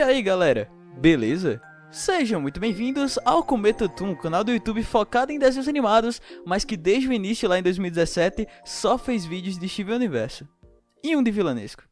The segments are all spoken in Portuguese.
E aí galera, beleza? Sejam muito bem-vindos ao Cometa Toon, canal do YouTube focado em desenhos animados, mas que desde o início lá em 2017 só fez vídeos de Steven Universo. E um de vilanesco.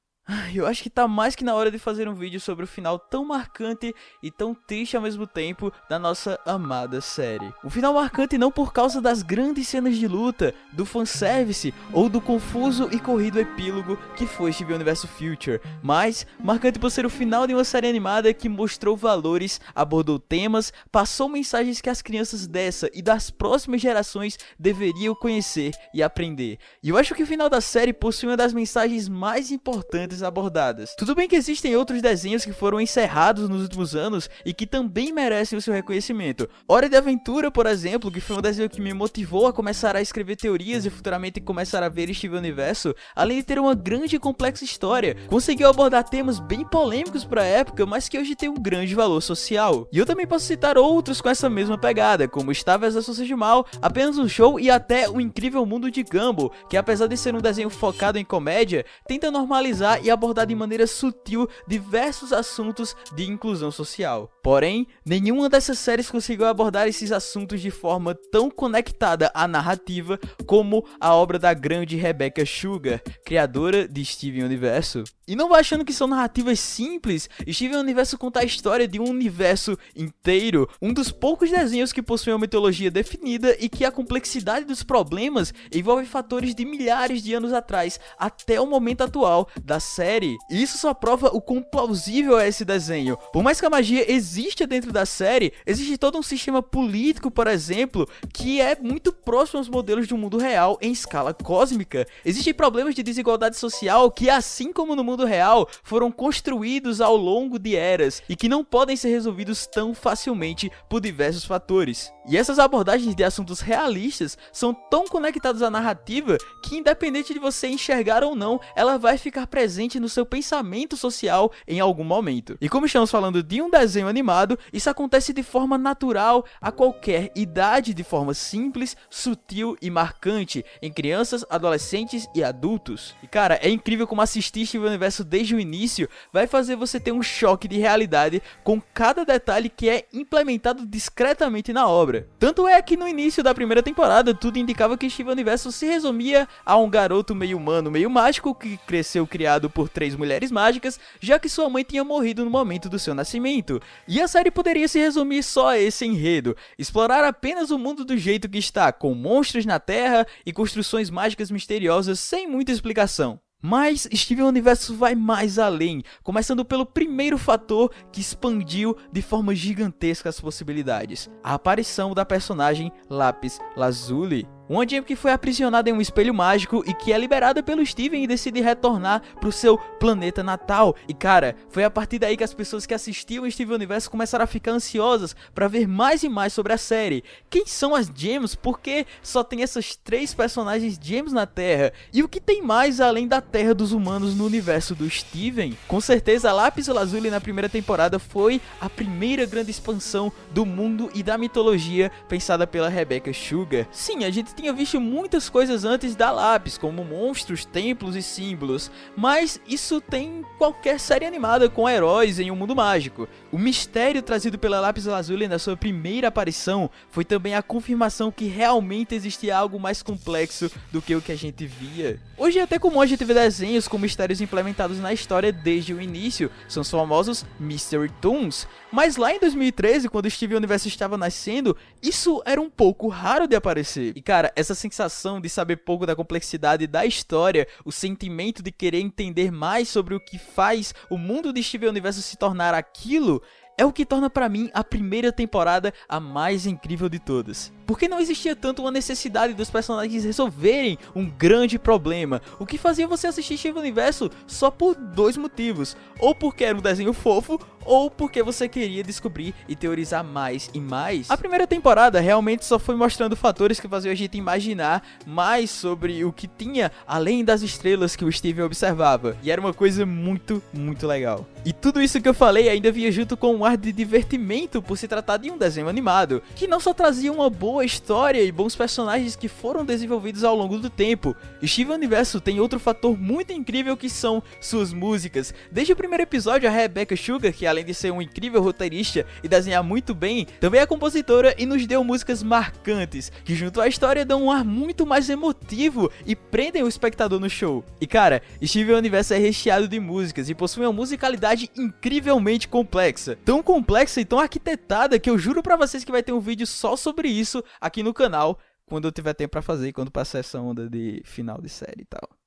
Eu acho que tá mais que na hora de fazer um vídeo sobre o final tão marcante e tão triste ao mesmo tempo da nossa amada série. Um final marcante não por causa das grandes cenas de luta, do fanservice ou do confuso e corrido epílogo que foi Steven Universo Future, mas marcante por ser o final de uma série animada que mostrou valores, abordou temas, passou mensagens que as crianças dessa e das próximas gerações deveriam conhecer e aprender. E eu acho que o final da série possui uma das mensagens mais importantes abordadas. Tudo bem que existem outros desenhos que foram encerrados nos últimos anos e que também merecem o seu reconhecimento. Hora de Aventura, por exemplo, que foi um desenho que me motivou a começar a escrever teorias e futuramente começar a ver Steven Universo, além de ter uma grande e complexa história, conseguiu abordar temas bem polêmicos para a época, mas que hoje tem um grande valor social. E eu também posso citar outros com essa mesma pegada, como Star vs Forças de Mal, Apenas um Show e até O Incrível Mundo de Gumball, que apesar de ser um desenho focado em comédia, tenta normalizar e abordar de maneira sutil diversos assuntos de inclusão social. Porém, nenhuma dessas séries conseguiu abordar esses assuntos de forma tão conectada à narrativa como a obra da grande Rebecca Sugar, criadora de Steven Universo. E não vai achando que são narrativas simples, Steven Universo conta a história de um universo inteiro, um dos poucos desenhos que possui uma mitologia definida e que a complexidade dos problemas envolve fatores de milhares de anos atrás até o momento atual da série. E isso só prova o quão plausível é esse desenho. Por mais que a magia exista dentro da série, existe todo um sistema político, por exemplo, que é muito próximo aos modelos de um mundo real em escala cósmica. Existem problemas de desigualdade social que, assim como no mundo real foram construídos ao longo de eras e que não podem ser resolvidos tão facilmente por diversos fatores. E essas abordagens de assuntos realistas são tão conectadas à narrativa que independente de você enxergar ou não, ela vai ficar presente no seu pensamento social em algum momento. E como estamos falando de um desenho animado, isso acontece de forma natural a qualquer idade, de forma simples, sutil e marcante em crianças, adolescentes e adultos. E cara, é incrível como assistir Steven Universo desde o início vai fazer você ter um choque de realidade com cada detalhe que é implementado discretamente na obra. Tanto é que no início da primeira temporada, tudo indicava que Steven Universo se resumia a um garoto meio humano, meio mágico, que cresceu criado por três mulheres mágicas, já que sua mãe tinha morrido no momento do seu nascimento. E a série poderia se resumir só a esse enredo, explorar apenas o mundo do jeito que está, com monstros na Terra e construções mágicas misteriosas sem muita explicação. Mas Steven Universo vai mais além, começando pelo primeiro fator que expandiu de forma gigantesca as possibilidades, a aparição da personagem Lápis Lazuli. Uma Jam que foi aprisionada em um espelho mágico e que é liberada pelo Steven e decide retornar pro seu planeta natal. E cara, foi a partir daí que as pessoas que assistiam Steven Universo começaram a ficar ansiosas para ver mais e mais sobre a série. Quem são as Gems? Por que só tem essas três personagens Gems na Terra? E o que tem mais além da Terra dos humanos no universo do Steven? Com certeza, Lápis Lazuli na primeira temporada foi a primeira grande expansão do mundo e da mitologia pensada pela Rebecca Sugar. Sim, a gente tinha visto muitas coisas antes da Lápis, como monstros, templos e símbolos, mas isso tem qualquer série animada com heróis em um mundo mágico. O mistério trazido pela Lápis Lazuli na sua primeira aparição foi também a confirmação que realmente existia algo mais complexo do que o que a gente via. Hoje é até comum a gente ver desenhos com mistérios implementados na história desde o início, são os famosos Mystery Toons, mas lá em 2013, quando Steven Universo estava nascendo, isso era um pouco raro de aparecer. E cara, essa sensação de saber pouco da complexidade da história, o sentimento de querer entender mais sobre o que faz o mundo de Steven Universo se tornar aquilo, é o que torna para mim a primeira temporada a mais incrível de todas. Porque não existia tanto uma necessidade dos personagens resolverem um grande problema, o que fazia você assistir Steven Universo só por dois motivos, ou porque era um desenho fofo, ou porque você queria descobrir e teorizar mais e mais. A primeira temporada realmente só foi mostrando fatores que faziam a gente imaginar mais sobre o que tinha além das estrelas que o Steven observava, e era uma coisa muito, muito legal. E tudo isso que eu falei ainda vinha junto com um de divertimento por se tratar de um desenho animado, que não só trazia uma boa história e bons personagens que foram desenvolvidos ao longo do tempo. Steven Universo tem outro fator muito incrível que são suas músicas. Desde o primeiro episódio, a Rebecca Sugar, que além de ser um incrível roteirista e desenhar muito bem, também é compositora e nos deu músicas marcantes, que junto à história dão um ar muito mais emotivo e prendem o espectador no show. E cara, Steven Universo é recheado de músicas e possui uma musicalidade incrivelmente complexa. Tão complexa e tão arquitetada que eu juro pra vocês que vai ter um vídeo só sobre isso aqui no canal, quando eu tiver tempo pra fazer, quando passar essa onda de final de série e tal.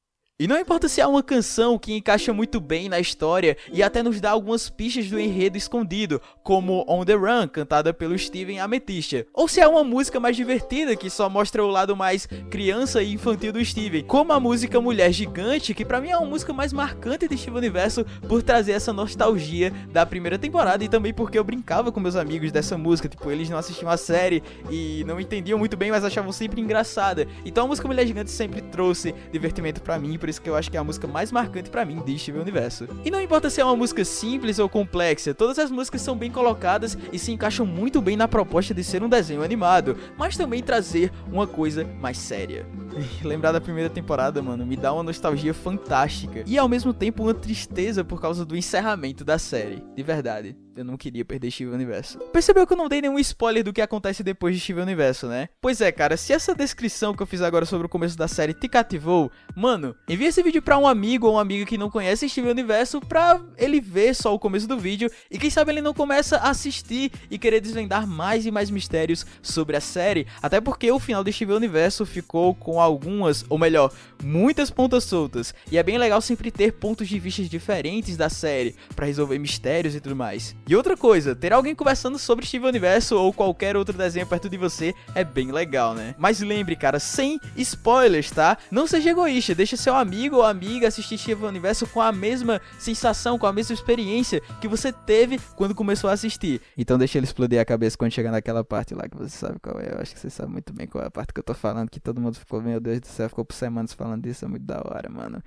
E não importa se há uma canção que encaixa muito bem na história e até nos dá algumas pistas do enredo escondido, como On The Run, cantada pelo Steven Amethyst, ou se há uma música mais divertida que só mostra o lado mais criança e infantil do Steven, como a música Mulher Gigante, que pra mim é uma música mais marcante de Steven Universo por trazer essa nostalgia da primeira temporada e também porque eu brincava com meus amigos dessa música, tipo, eles não assistiam a série e não entendiam muito bem, mas achavam sempre engraçada. Então a música Mulher Gigante sempre trouxe divertimento pra mim, por isso que eu acho que é a música mais marcante para mim de Steven Universo. E não importa se é uma música simples ou complexa, todas as músicas são bem colocadas e se encaixam muito bem na proposta de ser um desenho animado, mas também trazer uma coisa mais séria. Lembrar da primeira temporada, mano, me dá uma nostalgia fantástica e ao mesmo tempo uma tristeza por causa do encerramento da série, de verdade. Eu não queria perder Steven Universo. Percebeu que eu não dei nenhum spoiler do que acontece depois de Steven Universo, né? Pois é, cara, se essa descrição que eu fiz agora sobre o começo da série te cativou, mano, envia esse vídeo pra um amigo ou uma amiga que não conhece Steven Universo pra ele ver só o começo do vídeo e quem sabe ele não começa a assistir e querer desvendar mais e mais mistérios sobre a série, até porque o final de Steven Universo ficou com algumas, ou melhor, muitas pontas soltas, e é bem legal sempre ter pontos de vista diferentes da série para resolver mistérios e tudo mais. E outra coisa, ter alguém conversando sobre Steven Universo ou qualquer outro desenho perto de você é bem legal, né? Mas lembre, cara, sem spoilers, tá? Não seja egoísta, deixa seu amigo ou amiga assistir Steven Universo com a mesma sensação, com a mesma experiência que você teve quando começou a assistir. Então deixa ele explodir a cabeça quando chegar naquela parte lá que você sabe qual é. Eu acho que você sabe muito bem qual é a parte que eu tô falando, que todo mundo ficou, meu Deus do céu, ficou por semanas falando disso, é muito da hora, mano.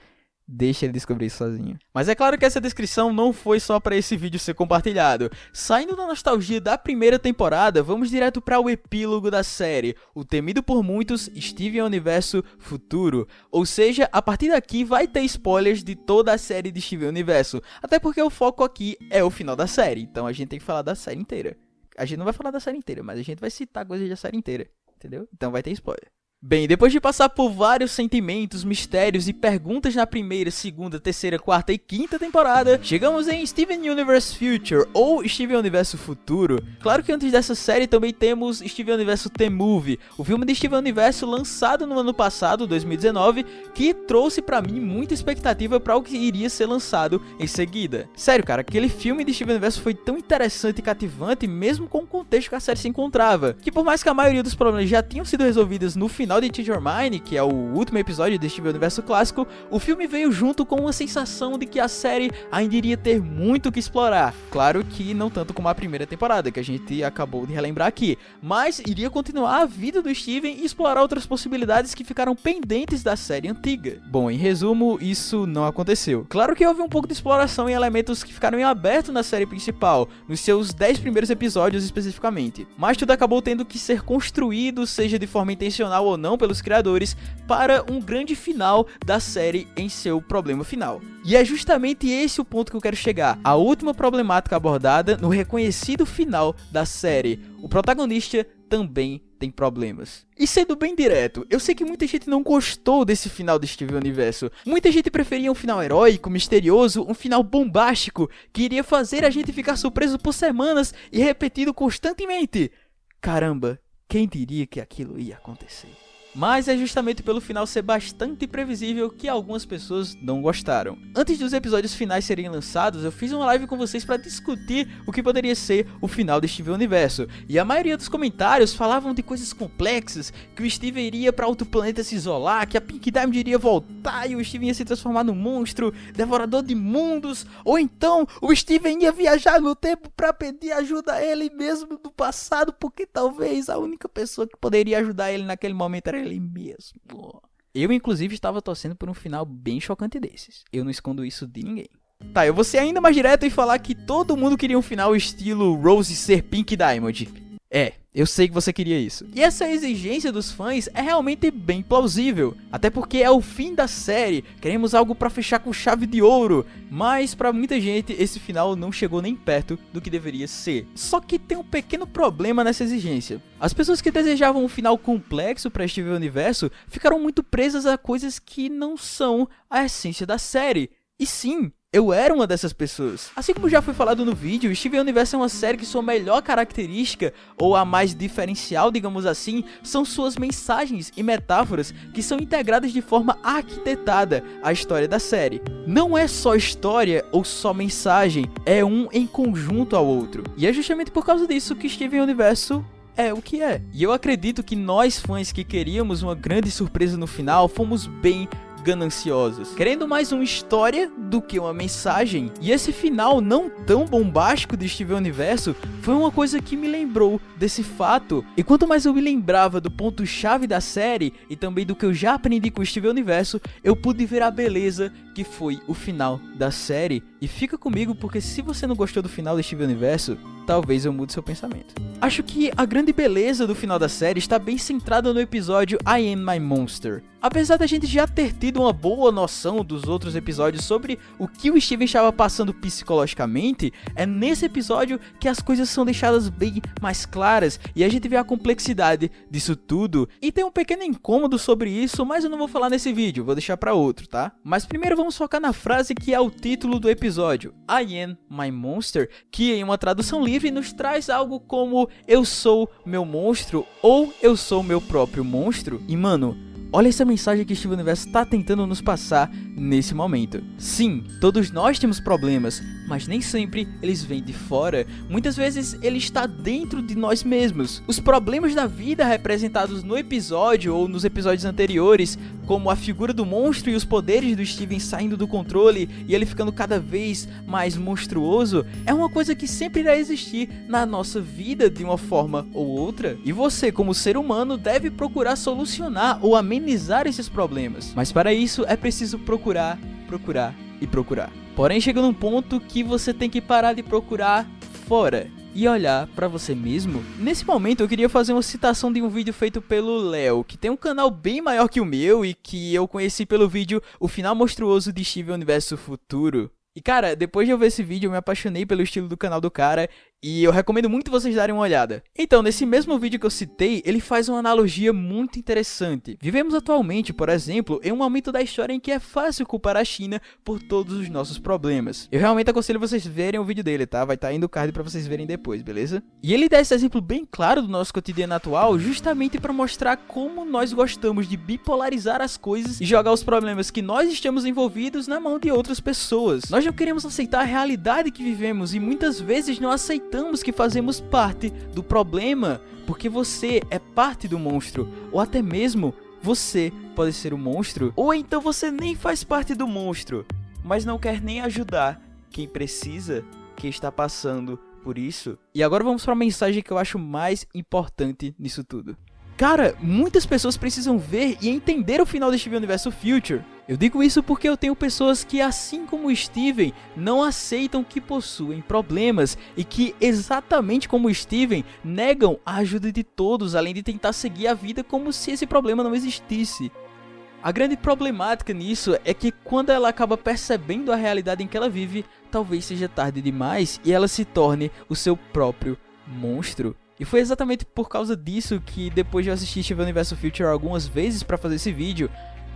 Deixa ele descobrir sozinho. Mas é claro que essa descrição não foi só para esse vídeo ser compartilhado. Saindo da nostalgia da primeira temporada, vamos direto para o epílogo da série, o temido por muitos Steven Universo Futuro. Ou seja, a partir daqui vai ter spoilers de toda a série de Steven Universo, até porque o foco aqui é o final da série, então a gente tem que falar da série inteira. A gente não vai falar da série inteira, mas a gente vai citar coisas da série inteira, entendeu? Então vai ter spoiler. Bem, depois de passar por vários sentimentos, mistérios e perguntas na primeira, segunda, terceira, quarta e quinta temporada, chegamos em Steven Universe Future, ou Steven Universo Futuro. Claro que antes dessa série também temos Steven Universo The Movie, o filme de Steven Universo lançado no ano passado, 2019, que trouxe pra mim muita expectativa para o que iria ser lançado em seguida. Sério, cara, aquele filme de Steven Universo foi tão interessante e cativante, mesmo com o contexto que a série se encontrava, que por mais que a maioria dos problemas já tinham sido resolvidos no final final de Teach Your Mind, que é o último episódio deste universo clássico, o filme veio junto com uma sensação de que a série ainda iria ter muito que explorar. Claro que não tanto como a primeira temporada, que a gente acabou de relembrar aqui, mas iria continuar a vida do Steven e explorar outras possibilidades que ficaram pendentes da série antiga. Bom, em resumo, isso não aconteceu. Claro que houve um pouco de exploração em elementos que ficaram em aberto na série principal, nos seus 10 primeiros episódios especificamente, mas tudo acabou tendo que ser construído, seja de forma intencional ou não, não pelos criadores, para um grande final da série em seu problema final. E é justamente esse o ponto que eu quero chegar. A última problemática abordada no reconhecido final da série. O protagonista também tem problemas. E sendo bem direto, eu sei que muita gente não gostou desse final de Steven Universo. Muita gente preferia um final heróico, misterioso, um final bombástico, que iria fazer a gente ficar surpreso por semanas e repetido constantemente. Caramba, quem diria que aquilo ia acontecer? Mas é justamente pelo final ser bastante previsível que algumas pessoas não gostaram. Antes dos episódios finais serem lançados, eu fiz uma live com vocês para discutir o que poderia ser o final de Steven Universo. E a maioria dos comentários falavam de coisas complexas, que o Steven iria para outro planeta se isolar, que a Pink Diamond iria voltar e o Steven ia se transformar num monstro, devorador de mundos, ou então o Steven ia viajar no tempo para pedir ajuda a ele mesmo do passado, porque talvez a única pessoa que poderia ajudar ele naquele momento era ele mesmo. Eu, inclusive, estava torcendo por um final bem chocante desses. Eu não escondo isso de ninguém. Tá, eu vou ser ainda mais direto e falar que todo mundo queria um final estilo Rose ser Pink Diamond. É, eu sei que você queria isso. E essa exigência dos fãs é realmente bem plausível, até porque é o fim da série, queremos algo para fechar com chave de ouro, mas para muita gente esse final não chegou nem perto do que deveria ser. Só que tem um pequeno problema nessa exigência. As pessoas que desejavam um final complexo para este universo ficaram muito presas a coisas que não são a essência da série. E sim, eu era uma dessas pessoas. Assim como já foi falado no vídeo, Steven Universe é uma série que sua melhor característica, ou a mais diferencial, digamos assim, são suas mensagens e metáforas que são integradas de forma arquitetada à história da série. Não é só história ou só mensagem, é um em conjunto ao outro. E é justamente por causa disso que Steven Universo é o que é. E eu acredito que nós fãs que queríamos uma grande surpresa no final, fomos bem gananciosos, querendo mais uma história do que uma mensagem. E esse final não tão bombástico de Steven Universo foi uma coisa que me lembrou desse fato. E quanto mais eu me lembrava do ponto-chave da série e também do que eu já aprendi com Steven Universo, eu pude ver a beleza que foi o final da série. E fica comigo porque se você não gostou do final de Steven Universo, talvez eu mude seu pensamento. Acho que a grande beleza do final da série está bem centrada no episódio I Am My Monster. Apesar da gente já ter tido uma boa noção dos outros episódios sobre o que o Steven estava passando psicologicamente, é nesse episódio que as coisas são deixadas bem mais claras e a gente vê a complexidade disso tudo. E tem um pequeno incômodo sobre isso, mas eu não vou falar nesse vídeo, vou deixar para outro, tá? Mas primeiro vamos focar na frase que é o título do episódio, I am my monster, que em uma tradução livre nos traz algo como eu sou meu monstro ou eu sou meu próprio monstro. E mano, Olha essa mensagem que Steven Universo está tentando nos passar nesse momento. Sim, todos nós temos problemas, mas nem sempre eles vêm de fora. Muitas vezes ele está dentro de nós mesmos. Os problemas da vida representados no episódio ou nos episódios anteriores, como a figura do monstro e os poderes do Steven saindo do controle e ele ficando cada vez mais monstruoso, é uma coisa que sempre irá existir na nossa vida de uma forma ou outra. E você, como ser humano, deve procurar solucionar ou amenizar esses problemas. Mas para isso é preciso procurar, procurar e procurar. Porém chega num ponto que você tem que parar de procurar fora e olhar para você mesmo. Nesse momento eu queria fazer uma citação de um vídeo feito pelo Léo, que tem um canal bem maior que o meu e que eu conheci pelo vídeo O Final Monstruoso de Steven Universo Futuro. E cara, depois de eu ver esse vídeo eu me apaixonei pelo estilo do canal do cara e eu recomendo muito vocês darem uma olhada. Então, nesse mesmo vídeo que eu citei, ele faz uma analogia muito interessante. Vivemos atualmente, por exemplo, em um momento da história em que é fácil culpar a China por todos os nossos problemas. Eu realmente aconselho vocês verem o vídeo dele, tá? Vai estar tá indo o card pra vocês verem depois, beleza? E ele dá esse exemplo bem claro do nosso cotidiano atual, justamente para mostrar como nós gostamos de bipolarizar as coisas e jogar os problemas que nós estamos envolvidos na mão de outras pessoas. Nós não queremos aceitar a realidade que vivemos e muitas vezes não aceitamos aceitamos que fazemos parte do problema, porque você é parte do monstro, ou até mesmo você pode ser o um monstro, ou então você nem faz parte do monstro, mas não quer nem ajudar quem precisa, quem está passando por isso. E agora vamos para a mensagem que eu acho mais importante nisso tudo. Cara, muitas pessoas precisam ver e entender o final de Steven Universo Future. Eu digo isso porque eu tenho pessoas que, assim como Steven, não aceitam que possuem problemas e que, exatamente como Steven, negam a ajuda de todos, além de tentar seguir a vida como se esse problema não existisse. A grande problemática nisso é que quando ela acaba percebendo a realidade em que ela vive, talvez seja tarde demais e ela se torne o seu próprio monstro. E foi exatamente por causa disso que depois de eu assistir Steven Universo Future algumas vezes para fazer esse vídeo,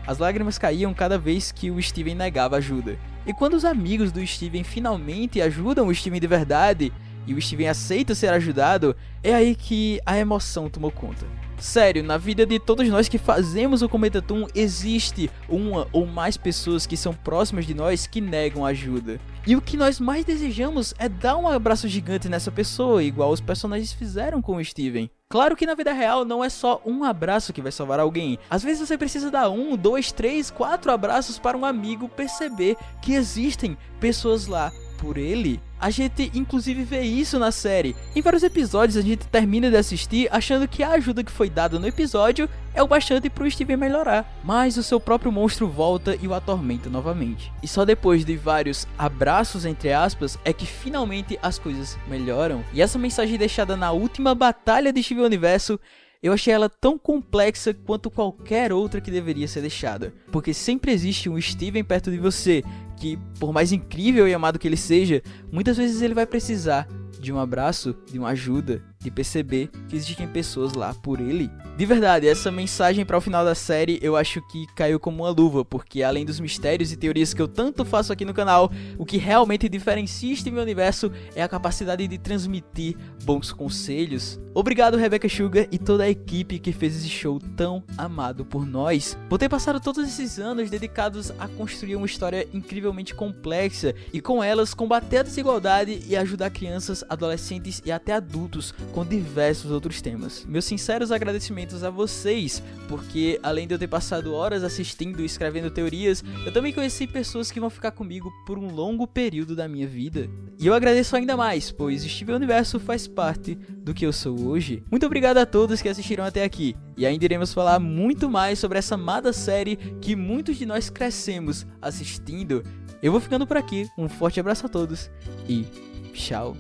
as lágrimas caíam cada vez que o Steven negava ajuda. E quando os amigos do Steven finalmente ajudam o Steven de verdade, e o Steven aceita ser ajudado, é aí que a emoção tomou conta. Sério, na vida de todos nós que fazemos o Cometa Toon, existe uma ou mais pessoas que são próximas de nós que negam ajuda. E o que nós mais desejamos é dar um abraço gigante nessa pessoa, igual os personagens fizeram com o Steven. Claro que na vida real não é só um abraço que vai salvar alguém. Às vezes você precisa dar um, dois, três, quatro abraços para um amigo perceber que existem pessoas lá por ele. A gente inclusive vê isso na série. Em vários episódios a gente termina de assistir achando que a ajuda que foi dada no episódio é o bastante pro Steven melhorar. Mas o seu próprio monstro volta e o atormenta novamente. E só depois de vários abraços entre aspas é que finalmente as coisas melhoram. E essa mensagem deixada na última batalha de Steven Universo eu achei ela tão complexa quanto qualquer outra que deveria ser deixada, porque sempre existe um Steven perto de você, que por mais incrível e amado que ele seja, muitas vezes ele vai precisar de um abraço, de uma ajuda, de perceber que existem pessoas lá por ele. De verdade, essa mensagem para o final da série eu acho que caiu como uma luva, porque além dos mistérios e teorias que eu tanto faço aqui no canal, o que realmente diferencia este meu universo é a capacidade de transmitir bons conselhos. Obrigado Rebecca Sugar e toda a equipe que fez esse show tão amado por nós, por ter passado todos esses anos dedicados a construir uma história incrivelmente complexa e com elas combater a desigualdade e ajudar crianças, adolescentes e até adultos com diversos outros temas. Meus sinceros agradecimentos a vocês, porque além de eu ter passado horas assistindo e escrevendo teorias, eu também conheci pessoas que vão ficar comigo por um longo período da minha vida. E eu agradeço ainda mais, pois Steven Universo faz parte do que eu sou hoje. Muito obrigado a todos que assistiram até aqui, e ainda iremos falar muito mais sobre essa amada série que muitos de nós crescemos assistindo. Eu vou ficando por aqui, um forte abraço a todos e tchau!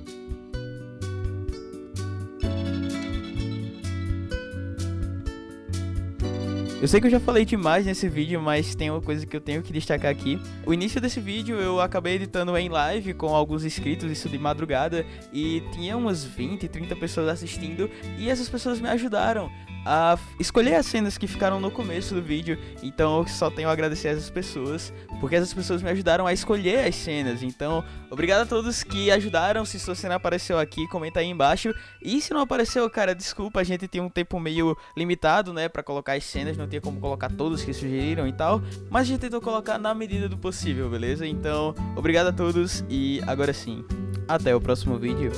Eu sei que eu já falei demais nesse vídeo, mas tem uma coisa que eu tenho que destacar aqui. O início desse vídeo eu acabei editando em live com alguns inscritos, isso de madrugada, e tinha umas 20, 30 pessoas assistindo, e essas pessoas me ajudaram a escolher as cenas que ficaram no começo do vídeo, então eu só tenho a agradecer essas pessoas, porque essas pessoas me ajudaram a escolher as cenas, então obrigado a todos que ajudaram, se sua cena apareceu aqui, comenta aí embaixo, e se não apareceu, cara, desculpa, a gente tem um tempo meio limitado, né, pra colocar as cenas, não tinha como colocar todos que sugeriram e tal, mas a gente tentou colocar na medida do possível, beleza? Então, obrigado a todos, e agora sim, até o próximo vídeo.